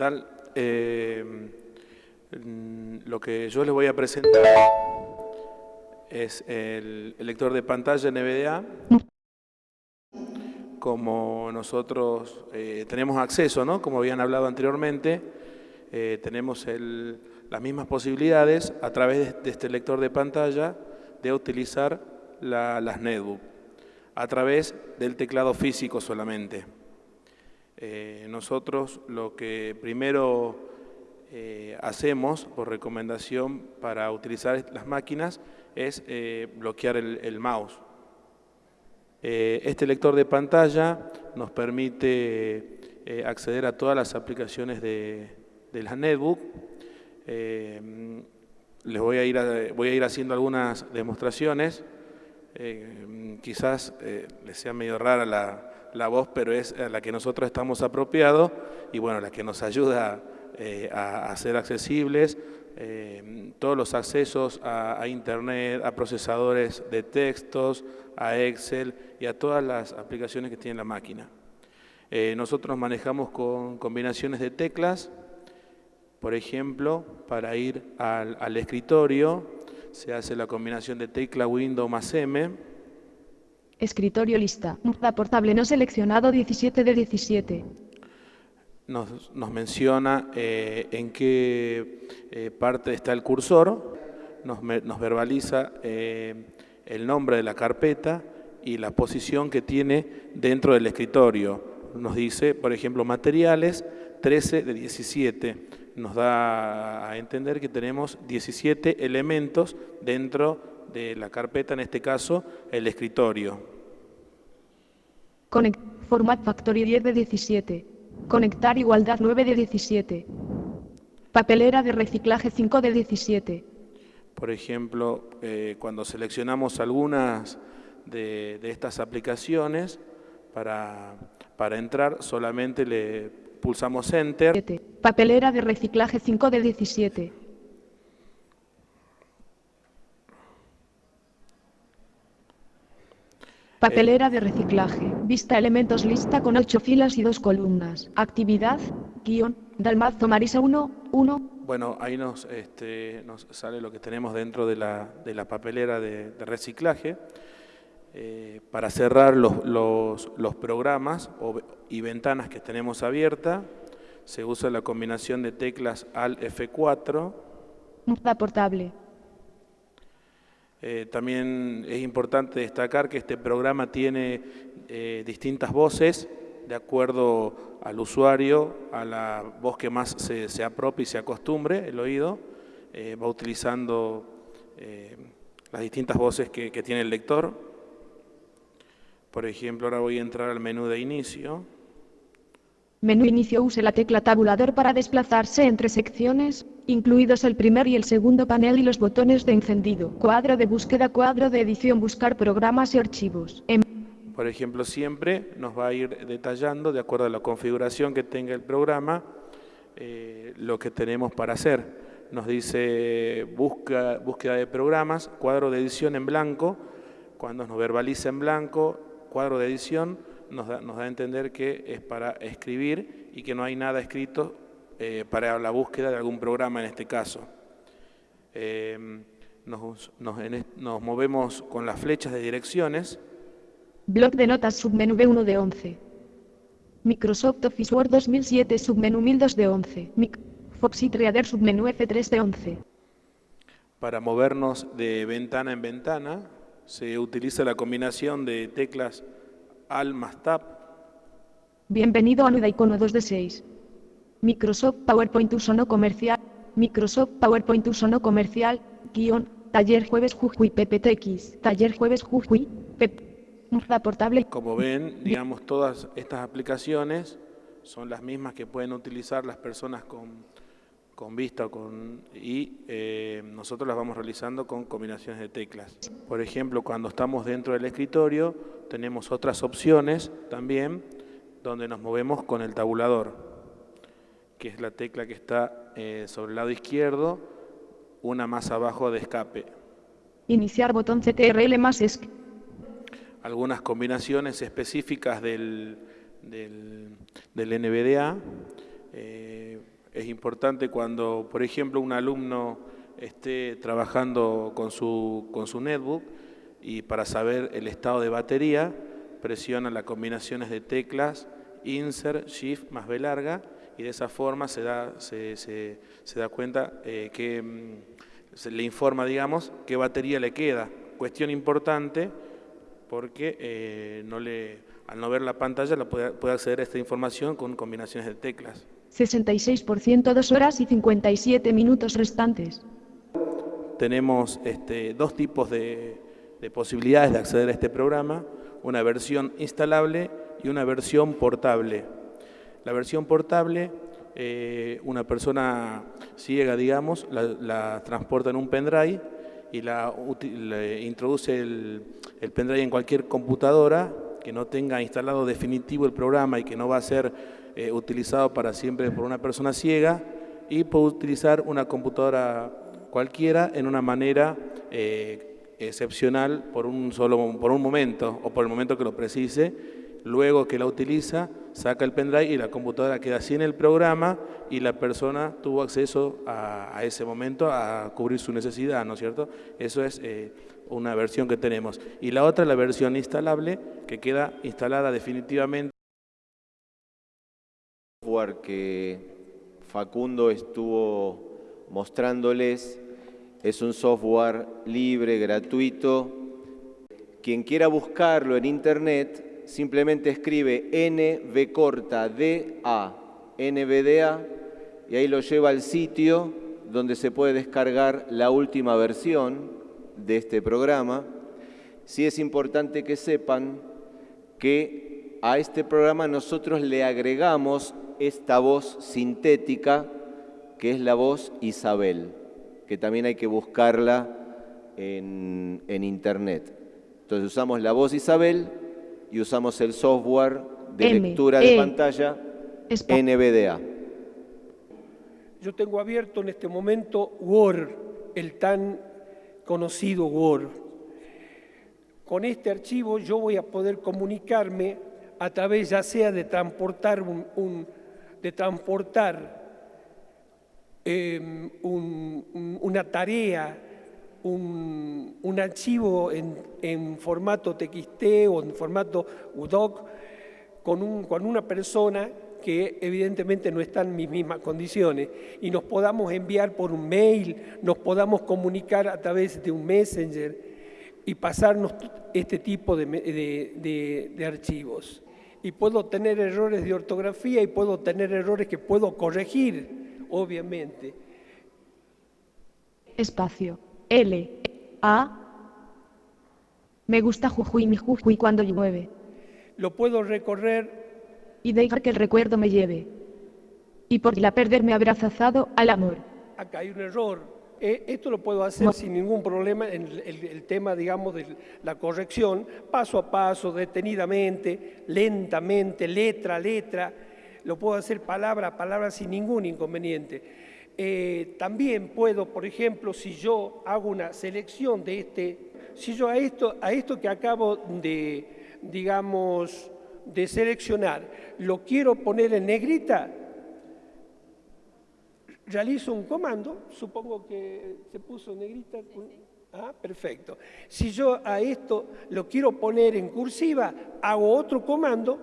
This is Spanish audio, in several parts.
tal? Mm, lo que yo les voy a presentar es el, lector de pantalla NVDA. Como nosotros eh, tenemos acceso, ¿no? como habían hablado anteriormente, eh, tenemos las mismas posibilidades a través de, este lector de pantalla de utilizar la, las netbook a través del teclado físico solamente. Eh, nosotros lo que primero eh, hacemos por recomendación para utilizar las máquinas es eh, bloquear el, mouse. Este lector de pantalla nos permite acceder a todas las aplicaciones de, de la netbook. Les voy a, ir voy a ir haciendo algunas demostraciones. quizás les sea medio rara la, la voz, pero es la que nosotros estamos apropiados y bueno, la que nos ayuda eh, a, a, ser accesibles, eh, todos los accesos a, a, Internet, a procesadores de textos, a Excel y a todas las aplicaciones que tiene la máquina. Eh, nosotros manejamos con combinaciones de teclas, por ejemplo, para ir al, al escritorio, se hace la combinación de tecla Windows más M, Escritorio lista. Portable no seleccionado 17 de 17. Nos, menciona eh, en qué eh, parte está el cursor, nos, verbaliza eh, el nombre de la carpeta y la posición que tiene dentro del escritorio. Nos dice, por ejemplo, materiales 13 de 17. Nos da a entender que tenemos 17 elementos dentro de la carpeta, en este caso, el escritorio. Connect, Format Factory 10 de 17. Conectar igualdad 9 de 17. Papelera de reciclaje 5 de 17. Por ejemplo, eh, cuando seleccionamos algunas de, de estas aplicaciones, para, para, entrar solamente le pulsamos Enter. Papelera de reciclaje 5 de 17. Papelera de reciclaje. Vista elementos lista con 8 filas y 2 columnas. Actividad, guion, Dalmazo Marisa 1, 1. Bueno, ahí nos, este, nos sale lo que tenemos dentro de la, de la papelera de, de reciclaje. Eh, para cerrar los, los, los programas o, y ventanas que tenemos abiertas, se usa la combinación de teclas Alt F4. Muda portable. Eh, también es importante destacar que este programa tiene eh, distintas voces de acuerdo al usuario, a la voz que más se, se apropie y se acostumbre, el oído, eh, va utilizando las distintas voces que tiene el lector. Por ejemplo, ahora voy a entrar al menú de inicio. Menú inicio use la tecla tabulador para desplazarse entre secciones, incluidos el primer y el segundo panel y los botones de encendido. Cuadro de búsqueda, cuadro de edición, buscar programas y archivos. En Por ejemplo, siempre nos va a ir detallando, de acuerdo a la configuración que tenga el programa, eh, lo que tenemos para hacer. Nos dice busca, búsqueda de programas, cuadro de edición en blanco, cuando nos verbaliza en blanco, cuadro de edición, nos da, nos da a entender que es para escribir y que no hay nada escrito eh, para la búsqueda de algún programa en este caso. Eh, nos, nos, en, nos, movemos con las flechas de direcciones. Bloc de notas submenú B1 de 11. Microsoft Office Word 2007 submenú 1002 de 11. Mic Foxit Reader submenú F3 de 11. Para movernos de ventana en ventana se utiliza la combinación de teclas Alt más Tab. Bienvenido a Nuda icono 2 de 6. Microsoft PowerPoint uso no comercial. Microsoft PowerPoint uso no comercial. Guión. Taller jueves Jujuy PPTX. Taller jueves Jujuy. Portable. Como ven, digamos, todas estas aplicaciones son las mismas que pueden utilizar las personas con, con vista con, y eh, nosotros las vamos realizando con combinaciones de teclas. Por ejemplo, cuando estamos dentro del escritorio, tenemos otras opciones también donde nos movemos con el tabulador, que es la tecla que está eh, sobre el lado izquierdo, una más abajo de escape. Iniciar botón CTRL más ESC. Algunas combinaciones específicas del, del, del NVDA Eh, es importante cuando, por ejemplo, un alumno esté trabajando con su, con su netbook y para saber el estado de batería, presiona las combinaciones de teclas Insert, Shift más B larga y de esa forma se da, se, se, da cuenta eh, que mm, se le informa, digamos, qué batería le queda. Cuestión importante porque eh, no le, al no ver la pantalla la puede, puede acceder a esta información con combinaciones de teclas. 66% 2 horas y 57 minutos restantes. Tenemos este, dos tipos de, de posibilidades de acceder a este programa, una versión instalable y una versión portable. La versión portable, eh, una persona ciega, digamos, la, transporta en un pendrive y la, introduce el, pendrive en cualquier computadora que no tenga instalado definitivo el programa y que no va a ser eh, utilizado para siempre por una persona ciega y puede utilizar una computadora cualquiera en una manera eh, excepcional por un solo por un momento o por el momento que lo precise luego que la utiliza, saca el pendrive y la computadora queda sin el programa y la persona tuvo acceso a, ese momento a cubrir su necesidad, ¿no es cierto? Eso es eh, una versión que tenemos. Y la otra, la versión instalable, que queda instalada definitivamente. Software que Facundo estuvo mostrándoles es un software libre, gratuito. Quien quiera buscarlo en internet simplemente escribe NV corta DA, NVDA, y ahí lo lleva al sitio donde se puede descargar la última versión de este programa. Sí es importante que sepan que a este programa nosotros le agregamos esta voz sintética, que es la voz Isabel, que también hay que buscarla en, en internet. Entonces usamos la voz Isabel y usamos el software de lectura de e, pantalla NVDA. Yo tengo abierto en este momento Word, el tan conocido Word. Con este archivo yo voy a poder comunicarme a través ya sea de transportar, un, de transportar em, una tarea un, archivo en, formato TXT o en formato UDOC con, un, con una persona que evidentemente no está en mis mismas condiciones y nos podamos enviar por un mail, nos podamos comunicar a través de un messenger y pasarnos este tipo de, de, de archivos. Y puedo tener errores de ortografía y puedo tener errores que puedo corregir, obviamente. Espacio. L. A. Me gusta Jujuy mi Jujuy cuando llueve. Lo puedo recorrer. Y dejar que el recuerdo me lleve. Y por la perderme abrazazado al amor. Acá hay un error. Eh, esto lo puedo hacer sin ningún problema en el, tema, digamos, de la corrección, paso a paso, detenidamente, lentamente, letra a letra. Lo puedo hacer palabra a palabra sin ningún inconveniente. Eh, también puedo, por ejemplo, si yo hago una selección de este, si yo a esto, a esto que acabo de, digamos, de seleccionar, lo quiero poner en negrita, realizo un comando, supongo que se puso negrita. Ah, perfecto. Si yo a esto lo quiero poner en cursiva, hago otro comando,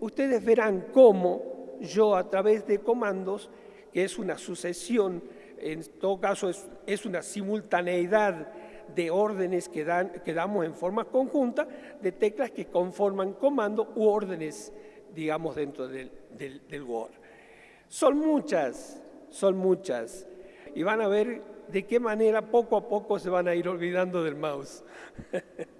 ustedes verán cómo yo a través de comandos que es una sucesión, en todo caso es, una simultaneidad de órdenes que, dan, que damos en forma conjunta, de teclas que conforman comando u órdenes, digamos, dentro del, del, del Word. Son muchas, son muchas, y van a ver de qué manera poco a poco se van a ir olvidando del mouse.